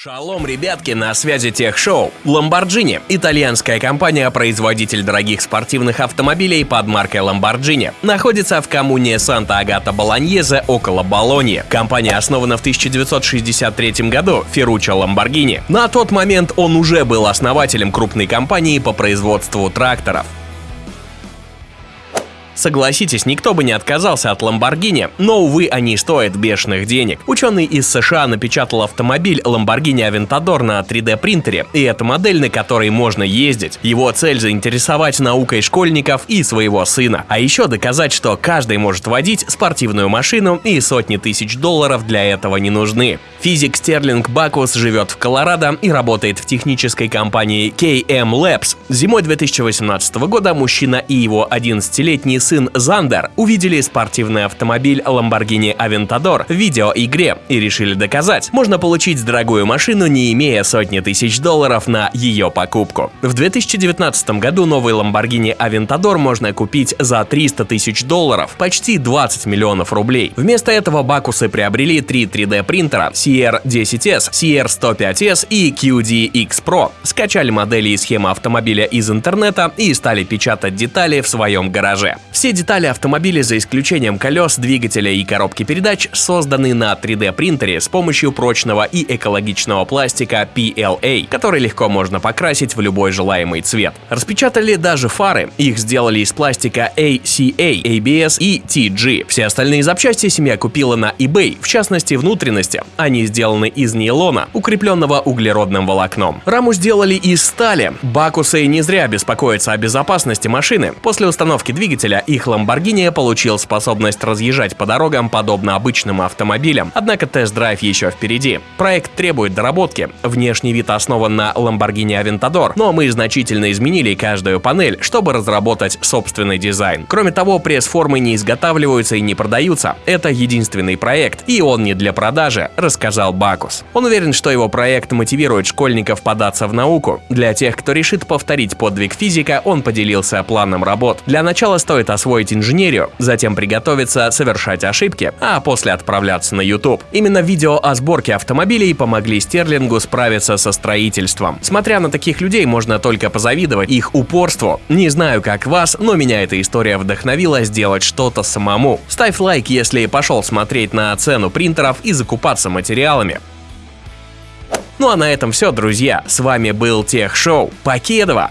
Шалом, ребятки, на связи Тех-шоу. Lamborghini – итальянская компания-производитель дорогих спортивных автомобилей под маркой Lamborghini. Находится в коммуне Санта-Агата-Болоньезе около Болоньи. Компания основана в 1963 году Ферруччо Lamborghini. На тот момент он уже был основателем крупной компании по производству тракторов. Согласитесь, никто бы не отказался от Lamborghini, но, увы, они стоят бешеных денег. Ученый из США напечатал автомобиль Lamborghini Aventador на 3D принтере, и это модель, на которой можно ездить. Его цель заинтересовать наукой школьников и своего сына, а еще доказать, что каждый может водить спортивную машину и сотни тысяч долларов для этого не нужны. Физик Стерлинг Бакус живет в Колорадо и работает в технической компании KM Labs. Зимой 2018 года мужчина и его 11-летний сын Зандер увидели спортивный автомобиль Lamborghini Aventador в видеоигре и решили доказать, можно получить дорогую машину, не имея сотни тысяч долларов на ее покупку. В 2019 году новый Lamborghini Aventador можно купить за 300 тысяч долларов, почти 20 миллионов рублей. Вместо этого Бакусы приобрели три 3D принтера CR10S, CR105S и QDX Pro, скачали модели и схемы автомобиля из интернета и стали печатать детали в своем гараже. Все детали автомобиля, за исключением колес, двигателя и коробки передач, созданы на 3D принтере с помощью прочного и экологичного пластика PLA, который легко можно покрасить в любой желаемый цвет. Распечатали даже фары, их сделали из пластика ACA, ABS и TG. Все остальные запчасти семья купила на eBay, в частности внутренности. Они сделаны из нейлона, укрепленного углеродным волокном. Раму сделали из стали. Бакусы не зря беспокоятся о безопасности машины. После установки двигателя их Lamborghini получил способность разъезжать по дорогам подобно обычным автомобилям, однако тест-драйв еще впереди. Проект требует доработки. Внешний вид основан на Lamborghini Aventador, но мы значительно изменили каждую панель, чтобы разработать собственный дизайн. Кроме того, пресс-формы не изготавливаются и не продаются. Это единственный проект, и он не для продажи, рассказал Бакус. Он уверен, что его проект мотивирует школьников податься в науку. Для тех, кто решит повторить подвиг физика, он поделился планом работ. Для начала стоит освоить инженерию, затем приготовиться совершать ошибки, а после отправляться на YouTube. Именно видео о сборке автомобилей помогли Стерлингу справиться со строительством. Смотря на таких людей, можно только позавидовать их упорству. Не знаю, как вас, но меня эта история вдохновила сделать что-то самому. Ставь лайк, если пошел смотреть на цену принтеров и закупаться материалами. Ну а на этом все, друзья. С вами был Тех Шоу. Покедова!